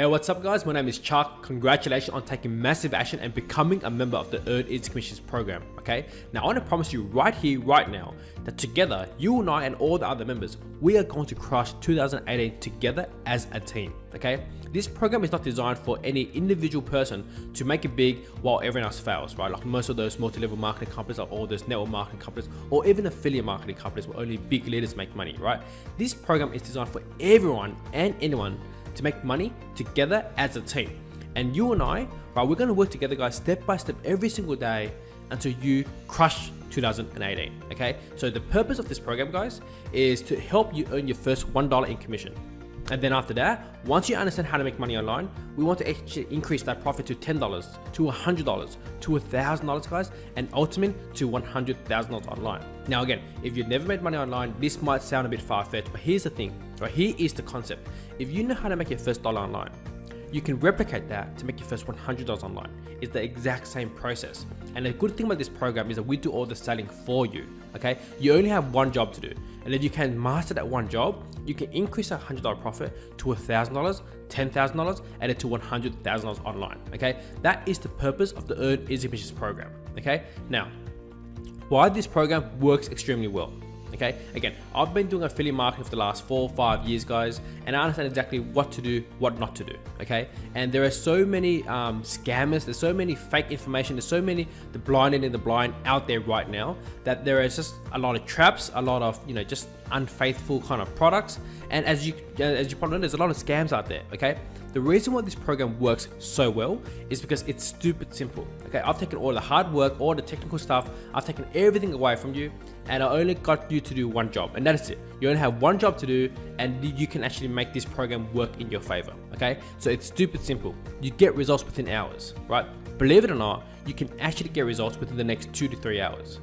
Hey, what's up guys? My name is Chuck. Congratulations on taking massive action and becoming a member of the Earn Easy Commissions program, okay? Now I want to promise you right here, right now, that together, you and I and all the other members, we are going to crush 2018 together as a team, okay? This program is not designed for any individual person to make it big while everyone else fails, right? Like most of those multi-level marketing companies or all those network marketing companies or even affiliate marketing companies where only big leaders make money, right? This program is designed for everyone and anyone to make money together as a team. And you and I, right, we're gonna work together guys step by step every single day until you crush 2018, okay? So the purpose of this program guys is to help you earn your first $1 in commission. And then after that, once you understand how to make money online, we want to actually increase that profit to $10, to $100, to $1,000 guys, and ultimately to $100,000 online. Now again, if you've never made money online, this might sound a bit far-fetched, but here's the thing, right? Here is the concept. If you know how to make your first dollar online, you can replicate that to make your first $100 online. It's the exact same process. And the good thing about this program is that we do all the selling for you, okay? You only have one job to do. And if you can master that one job, you can increase that $100 profit to $1,000, $10,000, and to $100,000 online, okay? That is the purpose of the Earn Easy Commissions program, okay? Now, why this program works extremely well okay? Again i've been doing affiliate marketing for the last four or five years guys and i understand exactly what to do what not to do okay? And there are so many um, scammers there's so many fake information there's so many the blind and the blind out there right now that there is just a lot of traps a lot of you know just unfaithful kind of products. And as you as you probably know there's a lot of scams out there okay the reason why this program works so well is because it's stupid simple. Okay, I've taken all the hard work, all the technical stuff, I've taken everything away from you and I only got you to do one job and that is it. You only have one job to do and you can actually make this program work in your favor. Okay, so it's stupid simple. You get results within hours, right? Believe it or not, you can actually get results within the next two to three hours.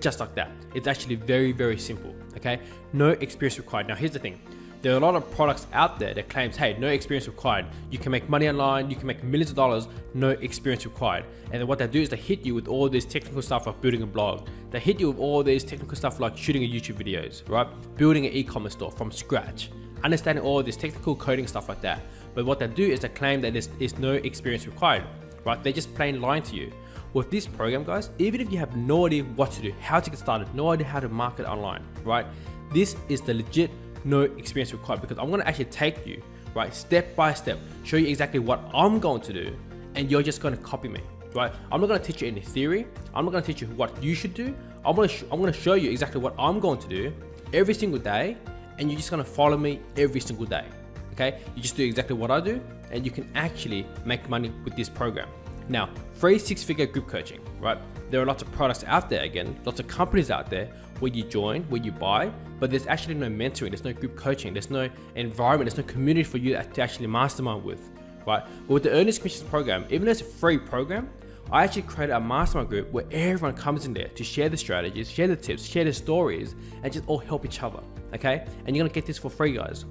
Just like that. It's actually very, very simple. Okay, no experience required. Now here's the thing there are a lot of products out there that claims, hey, no experience required. You can make money online, you can make millions of dollars, no experience required. And then what they do is they hit you with all this technical stuff like building a blog. They hit you with all this technical stuff like shooting a YouTube videos, right? Building an e-commerce store from scratch, understanding all this technical coding stuff like that. But what they do is they claim that there's, no experience required, right? They're just plain lying to you. With this program, guys, even if you have no idea what to do, how to get started, no idea how to market online, right? This is the legit no experience required because I'm going to actually take you right step by step show you exactly what I'm going to do and you're just going to copy me right? I'm not going to teach you any theory. I'm not going to teach you what you should do. I'm to I'm to show you exactly what I'm going to do every single day and you're just going to follow me every single day okay? You just do exactly what I do and you can actually make money with this program. Now free six figure group coaching right? There are lots of products out there again lots of companies out there where you join where you buy but there's actually no mentoring, there's no group coaching, there's no environment, there's no community for you to actually mastermind with, right? But with the Earn Easy Commissions program, even though it's a free program, I actually created a mastermind group where everyone comes in there to share the strategies, share the tips, share the stories, and just all help each other, okay? And you're gonna get this for free, guys.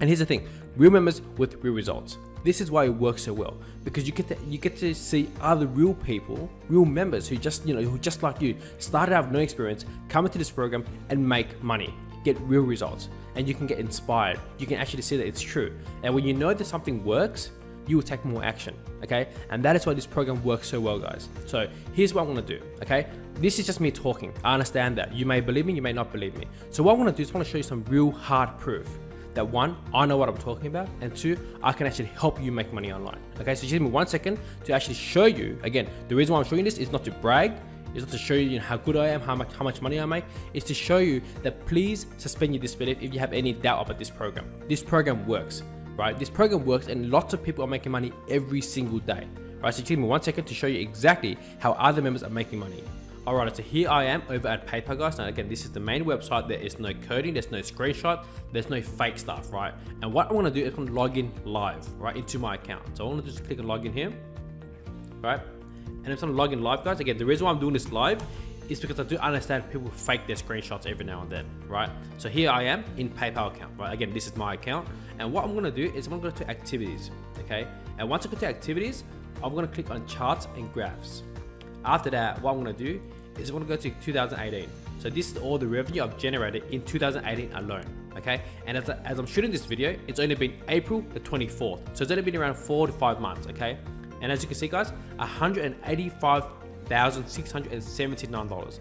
And here's the thing, real members with real results. This is why it works so well because you get to you get to see other real people, real members who just you know who just like you started out with no experience, come into this program and make money, get real results, and you can get inspired. You can actually see that it's true. And when you know that something works, you will take more action. Okay, and that is why this program works so well, guys. So here's what I'm gonna do. Okay, this is just me talking. I understand that you may believe me, you may not believe me. So what I'm gonna do is I want to show you some real hard proof that one, I know what I'm talking about, and two, I can actually help you make money online. Okay, so just give me one second to actually show you, again, the reason why I'm showing this is not to brag, is not to show you, you know, how good I am, how much how much money I make, is to show you that please suspend your disbelief if you have any doubt about this program. This program works, right? This program works and lots of people are making money every single day. Right, so give me one second to show you exactly how other members are making money. Alright, so here I am over at PayPal guys. Now again, this is the main website. There is no coding, there's no screenshot, there's no fake stuff, right? And what I want to do is I want to log in live, right, into my account. So I want to just click on login here, right? And I'm going to log in live guys, again, the reason why I'm doing this live is because I do understand people fake their screenshots every now and then, right? So here I am in PayPal account, right? Again, this is my account. And what I'm gonna do is I'm gonna go to activities, okay? And once I go to activities, I'm gonna click on charts and graphs. After that, what I'm gonna do is I'm gonna go to 2018. So this is all the revenue I've generated in 2018 alone. okay? And as, as I'm shooting this video, it's only been April the 24th. So it's only been around four to five months, okay? And as you can see guys, $185,679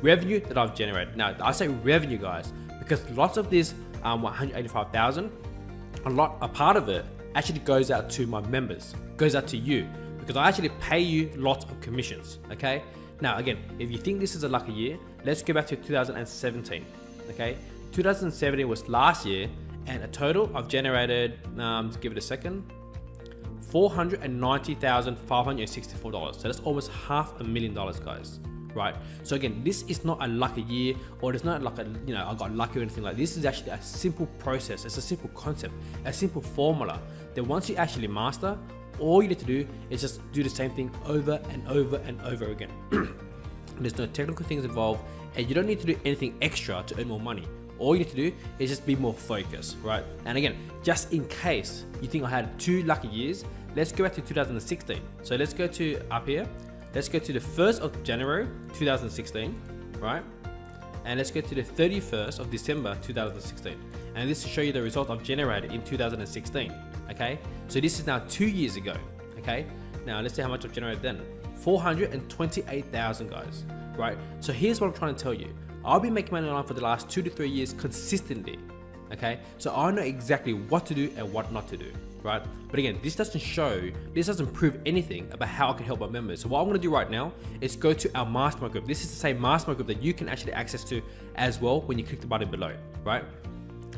revenue that I've generated. Now I say revenue guys, because lots of this um, 185,000, a lot, a part of it actually goes out to my members, goes out to you, because I actually pay you lots of commissions, okay? Now again, if you think this is a lucky year, let's go back to 2017, okay? 2017 was last year, and a total I've generated, um, give it a second, $490,564. So that's almost half a million dollars, guys. Right. So again, this is not a lucky year or it's not like a, you know, I got lucky or anything like this. This is actually a simple process. It's a simple concept, a simple formula that once you actually master, all you need to do is just do the same thing over and over and over again. There's no technical things involved and you don't need to do anything extra to earn more money. All you need to do is just be more focused, right? And again, just in case you think I had two lucky years, let's go back to 2016. So let's go to up here. Let's go to the 1st of January 2016, right? And let's go to the 31st of December 2016. And this will show you the result I've generated in 2016, okay? So this is now two years ago, okay? Now let's see how much I've generated then. 428,000 guys, right? So here's what I'm trying to tell you. I've been making money online for the last two to three years consistently, okay? So I know exactly what to do and what not to do, right? But again, this doesn't show, this doesn't prove anything about how I can help my members. So what I'm gonna do right now is go to our mastermind group. This is the same mastermind group that you can actually access to as well when you click the button below, right?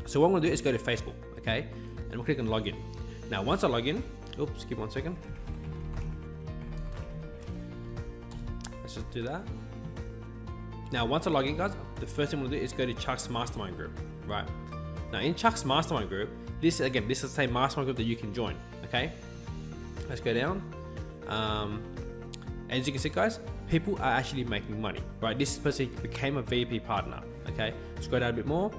So what I'm gonna do is go to Facebook, okay? And we'll click on login. Now, once I log in, oops, give one second. Let's just do that. Now, once I log in, guys, the first thing gonna do is go to Chuck's mastermind group, right? Now, in Chuck's mastermind group, this again, this is the same mastermind group that you can join. Okay, let's go down. Um, as you can see, guys, people are actually making money, right? This person became a VP partner. Okay, Let's go down a bit more.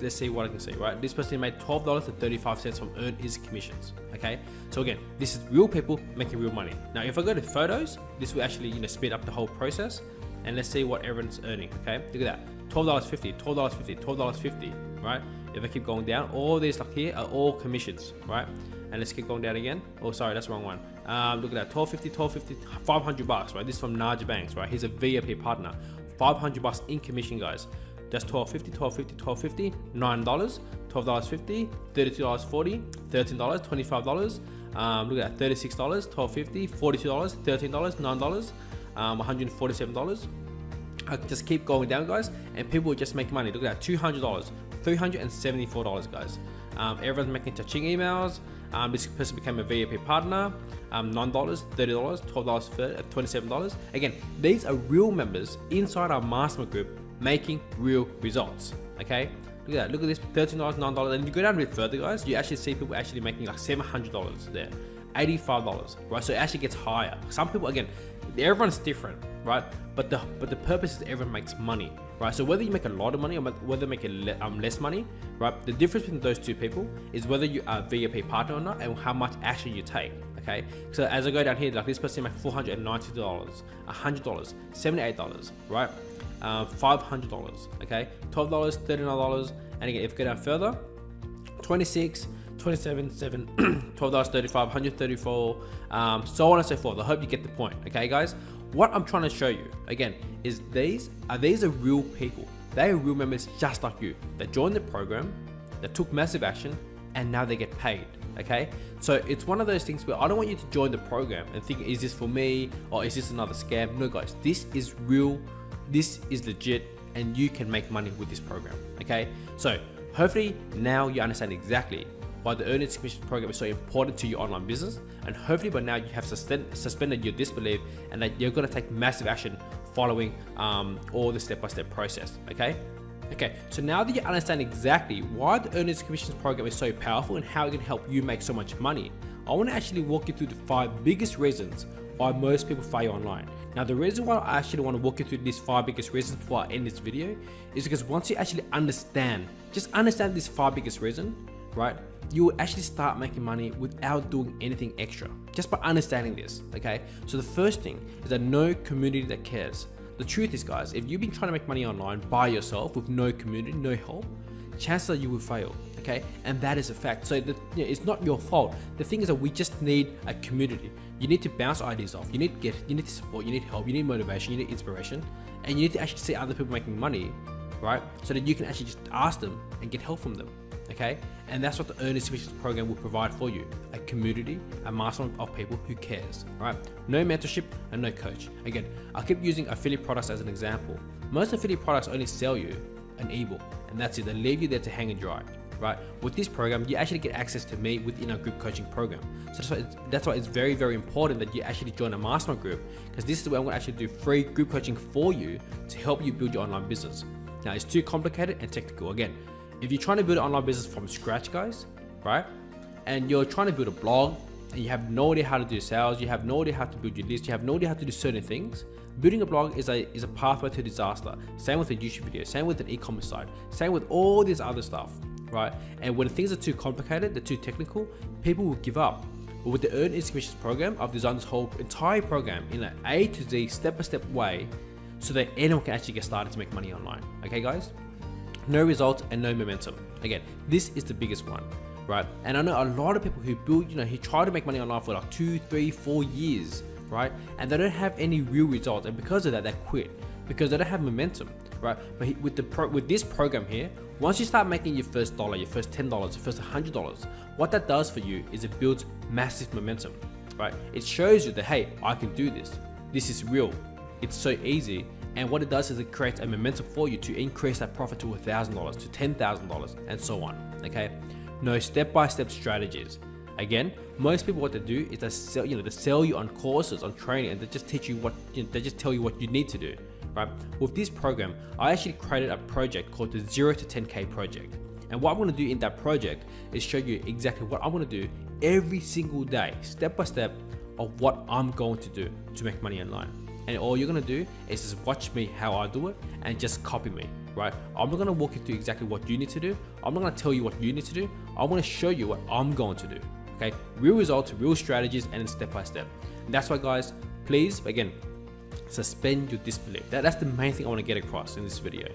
Let's see what I can see, right? This person made $12.35 from Earn Easy Commissions, okay? So again, this is real people making real money. Now, if I go to photos, this will actually, you know, speed up the whole process. And let's see what everyone's earning, okay? Look at that, $12.50, $12.50, $12.50, right? If I keep going down, all these like here are all commissions, right? And let's keep going down again. Oh, sorry, that's the wrong one. Um, look at that, 1250, 1250, 500 bucks, right? This is from Naja Banks, right? He's a VIP partner. 500 bucks in commission, guys. Just 1250, 1250, 1250, nine dollars, twelve dollars fifty, thirty-two dollars forty, thirteen dollars, twenty-five dollars. Um, look at that, thirty-six dollars, twelve fifty, forty-two dollars, thirteen dollars, nine dollars, um, one hundred forty-seven dollars. I can just keep going down, guys, and people will just make money. Look at that, two hundred dollars, $374 guys. Um, everyone's making touching emails. Um, this person became a VIP partner. Um, $9, $30, $12, $27. Again, these are real members inside our mastermind group making real results. Okay, look at that. Look at this $13, $9. And if you go down a bit further, guys, you actually see people actually making like $700 there. $85, right? So it actually gets higher. Some people, again, everyone's different, right? But the but the purpose is everyone makes money, right? So whether you make a lot of money or whether you make a le um, less money, right? The difference between those two people is whether you are VIP partner or not and how much action you take, okay? So as I go down here, like this person made $490, $100, $78, right? Uh, $500, okay? $12, $39, and again, if you go down further, 26 27 7 $12, 35 134 um, so on and so forth. I hope you get the point okay guys? What i'm trying to show you again is these are these are real people. They are real members just like you. They joined the program they took massive action and now they get paid okay? So it's one of those things where i don't want you to join the program and think is this for me or is this another scam? No guys this is real this is legit and you can make money with this program okay? So hopefully now you understand exactly why the Earn Easy Commission program is so important to your online business and hopefully by now you have suspended your disbelief and that you're going to take massive action following um, all the step-by-step -step process okay? Okay so now that you understand exactly why the Earn Easy Commissions program is so powerful and how it can help you make so much money I want to actually walk you through the five biggest reasons why most people fail online. Now the reason why I actually want to walk you through these five biggest reasons before I end this video is because once you actually understand, just understand this five biggest reason, right? you will actually start making money without doing anything extra just by understanding this okay so the first thing is that no community that cares the truth is guys if you've been trying to make money online by yourself with no community no help chances are you will fail. Okay, and that is a fact. So the, you know, it's not your fault. The thing is that we just need a community. You need to bounce ideas off. You need to get, you need support. You need help. You need motivation. You need inspiration, and you need to actually see other people making money, right? So that you can actually just ask them and get help from them. Okay, and that's what the Earn Instant program will provide for you: a community, a mastermind of people who cares. Right? No mentorship and no coach. Again, I keep using affiliate products as an example. Most affiliate products only sell you ebook, and that's it. They leave you there to hang and dry right? With this program, you actually get access to me within our group coaching program. So that's why it's, that's why it's very, very important that you actually join a mastermind group because this is where I'm going to actually do free group coaching for you to help you build your online business. Now, it's too complicated and technical. Again, if you're trying to build an online business from scratch, guys, right? And you're trying to build a blog and you have no idea how to do sales, you have no idea how to build your list, you have no idea how to do certain things, building a blog is a is a pathway to disaster. Same with a YouTube video, same with an e-commerce site, same with all this other stuff right? And when things are too complicated, they're too technical, people will give up. But with the Earn Instant Commissions program, I've designed this whole entire program in an A to Z step-by-step -step way so that anyone can actually get started to make money online. Okay guys? No results and no momentum. Again, this is the biggest one, right? And I know a lot of people who build, you know, who try to make money online for like two, three, four years, right? And they don't have any real results. And because of that, they quit because they don't have momentum, right? But with the pro, with this program here, once you start making your first dollar, your first $10, your first $100, what that does for you is it builds massive momentum, right? It shows you that, hey, I can do this. This is real. It's so easy. And what it does is it creates a momentum for you to increase that profit to $1,000, to $10,000, and so on, okay? No step-by-step -step strategies. Again, most people what they do is they sell, you know, they sell you on courses, on training, and they just teach you what, you know, they just tell you what you need to do right? With this program, I actually created a project called the 0 to 10K project. And what I'm gonna do in that project is show you exactly what I'm gonna do every single day, step by step of what I'm going to do to make money online. And all you're gonna do is just watch me how I do it and just copy me, right? I'm not gonna walk you through exactly what you need to do. I'm not gonna tell you what you need to do. I'm gonna show you what I'm going to do, okay? Real results, real strategies, and step by step. And that's why guys, please, again, suspend your disbelief. That, that's the main thing I want to get across in this video.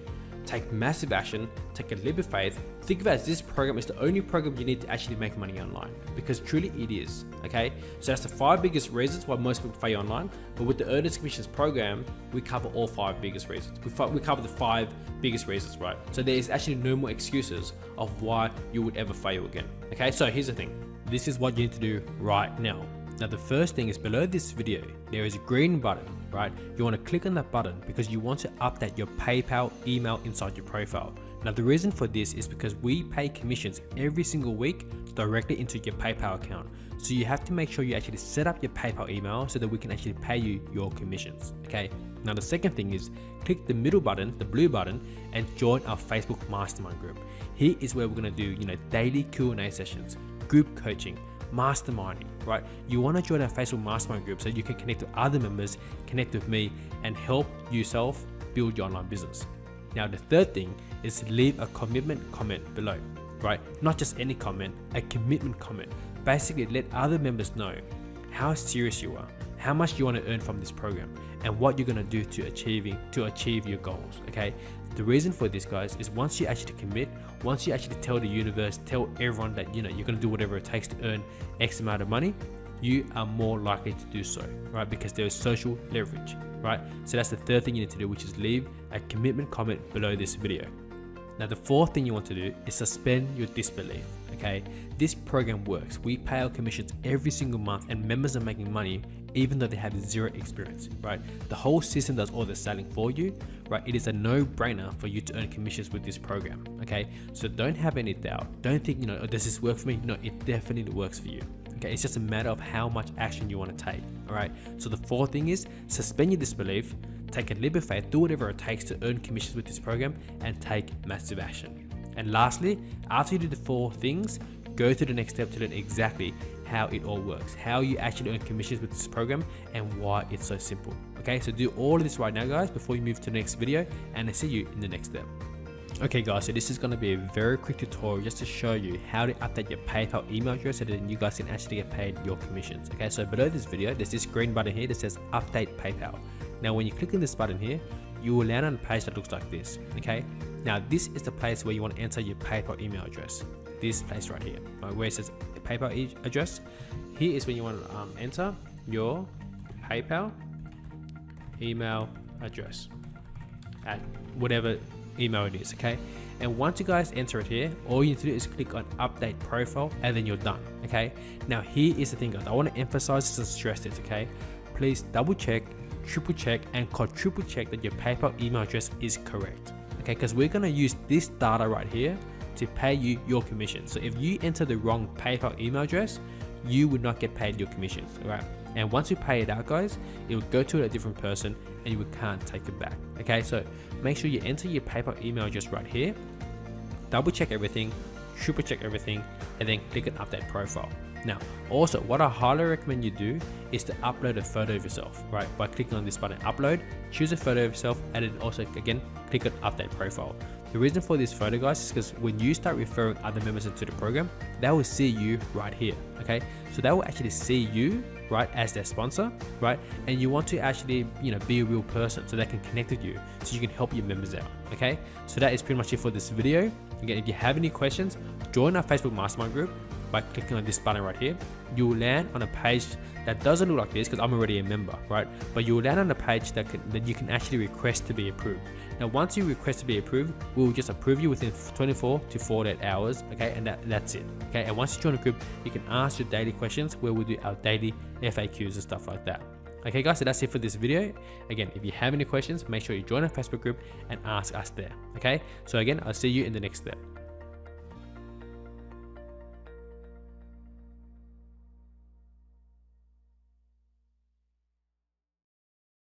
Take massive action, take a leap of faith, think of it as this program is the only program you need to actually make money online because truly it is, okay? So that's the five biggest reasons why most people fail online, but with the Earn Instant Commissions program, we cover all five biggest reasons. We, we cover the five biggest reasons, right? So there is actually no more excuses of why you would ever fail again, okay? So here's the thing, this is what you need to do right now. Now the first thing is below this video, there is a green button, right? You want to click on that button because you want to update your PayPal email inside your profile. Now the reason for this is because we pay commissions every single week directly into your PayPal account. So you have to make sure you actually set up your PayPal email so that we can actually pay you your commissions, okay? Now the second thing is click the middle button, the blue button, and join our Facebook Mastermind group. Here is where we're gonna do, you know, daily Q&A sessions, group coaching, masterminding, right? You want to join our Facebook mastermind group so you can connect with other members, connect with me, and help yourself build your online business. Now, the third thing is leave a commitment comment below, right? Not just any comment, a commitment comment. Basically, let other members know how serious you are, how much you want to earn from this program, and what you're going to do to achieving to achieve your goals. Okay, the reason for this, guys, is once you actually commit, once you actually tell the universe, tell everyone that you know you're gonna do whatever it takes to earn X amount of money, you are more likely to do so, right? Because there is social leverage, right? So that's the third thing you need to do, which is leave a commitment comment below this video. Now, the fourth thing you want to do is suspend your disbelief. Okay, this program works. We pay our commissions every single month, and members are making money even though they have zero experience, right? The whole system does all the selling for you, right? It is a no-brainer for you to earn commissions with this program, okay? So don't have any doubt. Don't think, you know, oh, does this work for me? No, it definitely works for you. Okay, it's just a matter of how much action you want to take. All right. So the fourth thing is suspend your disbelief, take a leap of faith, do whatever it takes to earn commissions with this program, and take massive action. And lastly, after you do the four things, go to the next step to learn exactly how it all works, how you actually earn commissions with this program and why it's so simple. Okay, so do all of this right now guys before you move to the next video and I see you in the next step. Okay guys, so this is going to be a very quick tutorial just to show you how to update your PayPal email address so that you guys can actually get paid your commissions. Okay, so below this video, there's this green button here that says update PayPal. Now when you click on this button here, you will land on a page that looks like this. Okay, Now this is the place where you want to enter your PayPal email address. This place right here, right, where it says PayPal e address. Here is when you want to um, enter your PayPal email address at whatever email it is, okay? And once you guys enter it here, all you need to do is click on update profile and then you're done, okay? Now here is the thing guys, I want to emphasize and stress this, okay? Please double check, triple check and quadruple check that your PayPal email address is correct, okay? Because we're gonna use this data right here to pay you your commission. So if you enter the wrong PayPal email address, you would not get paid your commissions, right? And once you pay it out guys, it will go to a different person and you can't take it back. Okay, so make sure you enter your PayPal email address right here, double check everything, triple check everything, and then click on update profile. Now, also what I highly recommend you do is to upload a photo of yourself, right? By clicking on this button, upload, choose a photo of yourself, and then also again, click on update profile. The reason for this photo guys is because when you start referring other members into the program, they will see you right here, okay? So they will actually see you, right, as their sponsor, right? And you want to actually, you know, be a real person so they can connect with you so you can help your members out, okay? So that is pretty much it for this video. Again, if you have any questions, join our Facebook Mastermind group by clicking on this button right here. You will land on a page that doesn't look like this because I'm already a member, right? But you will land on a page that, can, that you can actually request to be approved. Now, once you request to be approved, we will just approve you within 24 to 48 hours, okay? And that, that's it, okay? And once you join the group, you can ask your daily questions where we do our daily FAQs and stuff like that. Okay guys, so that's it for this video. Again, if you have any questions, make sure you join our Facebook group and ask us there. Okay, so again, I'll see you in the next step.